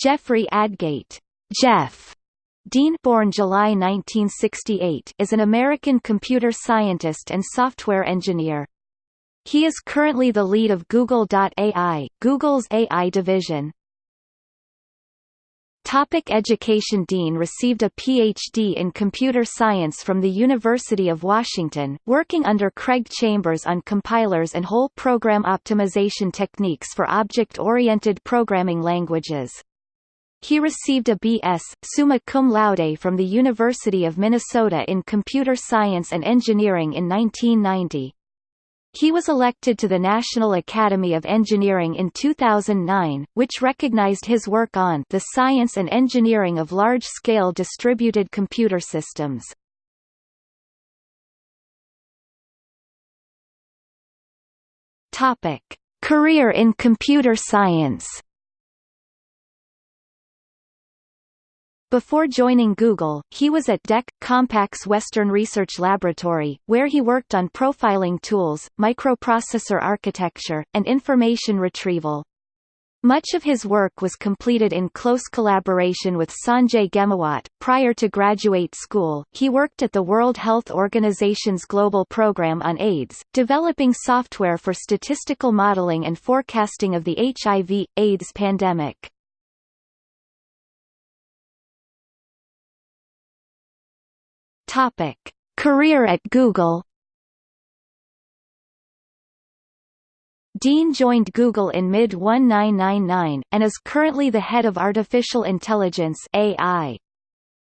Jeffrey Adgate Jeff Dean born July 1968 is an American computer scientist and software engineer. He is currently the lead of Google.ai, Google's AI division. Topic education Dean received a Ph.D. in computer science from the University of Washington, working under Craig Chambers on compilers and whole program optimization techniques for object-oriented programming languages. He received a B.S. summa cum laude from the University of Minnesota in computer science and engineering in 1990. He was elected to the National Academy of Engineering in 2009, which recognized his work on the science and engineering of large-scale distributed computer systems. Topic: Career in computer science. Before joining Google, he was at DEC, Compaq's Western Research Laboratory, where he worked on profiling tools, microprocessor architecture, and information retrieval. Much of his work was completed in close collaboration with Sanjay Ghemawat. Prior to graduate school, he worked at the World Health Organization's Global Program on AIDS, developing software for statistical modeling and forecasting of the HIV/AIDS pandemic. Topic: Career at Google. Dean joined Google in mid-1999, and is currently the head of artificial intelligence AI.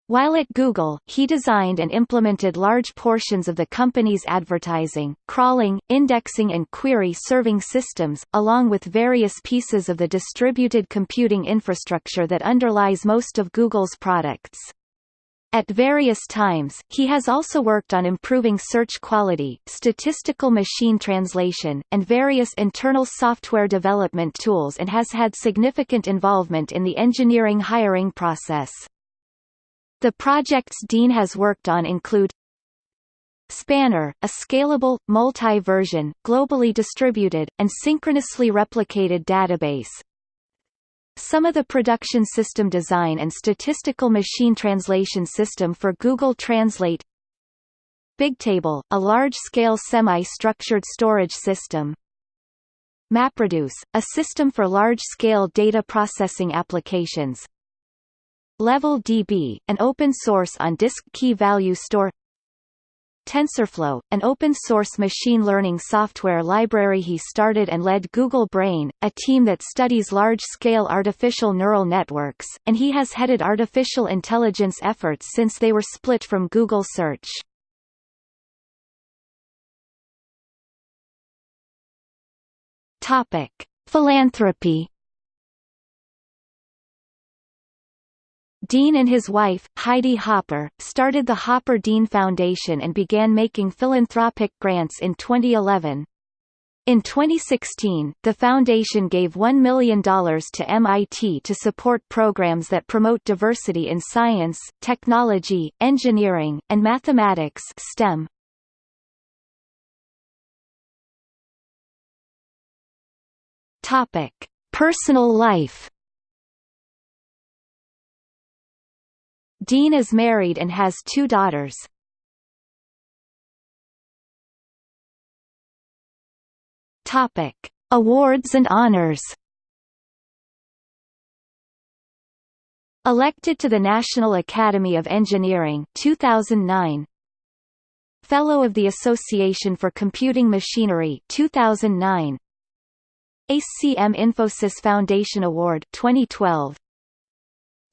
While at Google, he designed and implemented large portions of the company's advertising, crawling, indexing and query-serving systems, along with various pieces of the distributed computing infrastructure that underlies most of Google's products. At various times, he has also worked on improving search quality, statistical machine translation, and various internal software development tools and has had significant involvement in the engineering hiring process. The projects Dean has worked on include Spanner, a scalable, multi-version, globally distributed, and synchronously replicated database, some of the production system design and statistical machine translation system for Google Translate. Bigtable, a large-scale semi-structured storage system. MapReduce, a system for large-scale data processing applications. LevelDB, an open-source on-disk key-value store TensorFlow, an open-source machine learning software library he started and led Google Brain, a team that studies large-scale artificial neural networks, and he has headed artificial intelligence efforts since they were split from Google Search. Topic: Philanthropy Dean and his wife, Heidi Hopper, started the Hopper-Dean Foundation and began making philanthropic grants in 2011. In 2016, the foundation gave $1 million to MIT to support programs that promote diversity in science, technology, engineering, and mathematics STEM. Topic: Personal life Dean is married and has two daughters. Topic: Awards and honors. Elected to the National Academy of Engineering 2009. Fellow of the Association for Computing Machinery 2009. ACM Infosys Foundation Award 2012.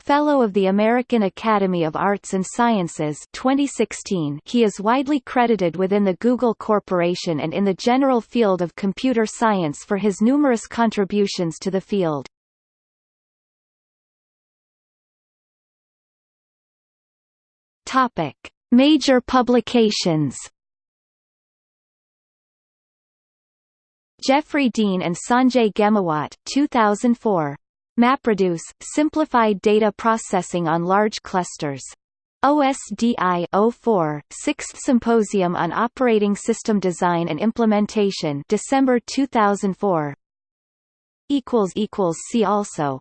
Fellow of the American Academy of Arts and Sciences 2016 he is widely credited within the Google Corporation and in the general field of computer science for his numerous contributions to the field. Major publications. Jeffrey Dean and Sanjay Ghemawat 2004 MapReduce – Simplified data processing on large clusters. OSDI 04, 6th Symposium on Operating System Design and Implementation December 2004 See also